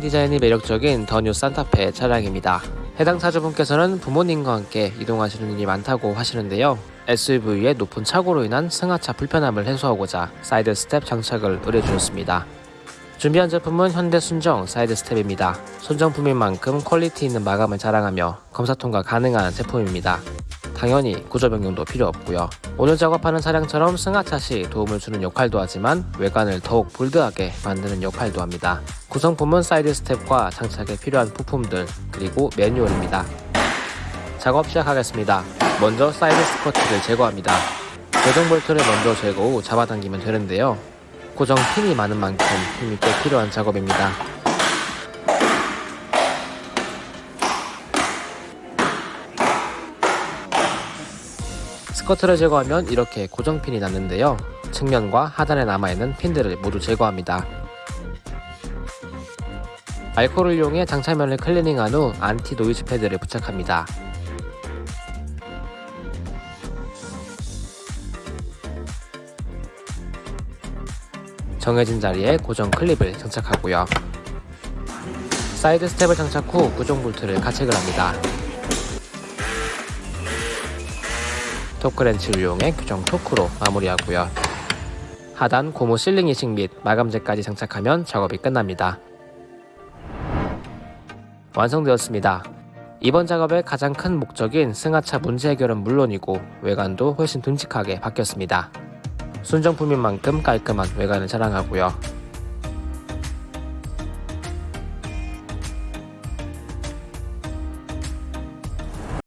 디자인이 매력적인 더 뉴 산타페 차량입니다. 해당 차주분께서는 부모님과 함께 이동하시는 일이 많다고 하시는데요. SUV의 높은 차고로 인한 승하차 불편함을 해소하고자 side step 장착을 의뢰주셨습니다. 준비한 제품은 현대 순정 side step입니다. 순정품인 만큼 quality 있는 마감을 자랑하며 검사 통과 가능한 제품입니다. 당연히 구조 변경도 필요 없고요. 오늘 작업하는 차량처럼 승하차 시 도움을 주는 역할도 하지만 외관을 더욱 bold하게 만드는 역할도 합니다. 구성품은 side step과 장착에 필요한 부품들 그리고 매뉴얼입니다. 작업 시작하겠습니다. 먼저 side skirt를 제거합니다. 고정 볼트를 먼저 제거 후 잡아당기면 되는데요. 고정 핀이 많은 만큼 꽤 필요한 작업입니다. 스커트를 제거하면 이렇게 고정핀이 남는데요. 측면과 하단에 남아있는 핀들을 모두 제거합니다. 알코올을 이용해 장착면을 클리닝한 후 anti noise pad를 부착합니다. 정해진 자리에 고정 클립을 장착하고요. side step을 장착 후 고정 볼트를 가체결 합니다. 토크렌치를 이용해 규정 토크로 마무리하고요. 하단 고무 실링 이식 및 마감재까지 장착하면 작업이 끝납니다. 완성되었습니다. 이번 작업의 가장 큰 목적인 승하차 문제 해결은 물론이고 외관도 훨씬 듬직하게 바뀌었습니다. 순정품인 만큼 깔끔한 외관을 자랑하고요.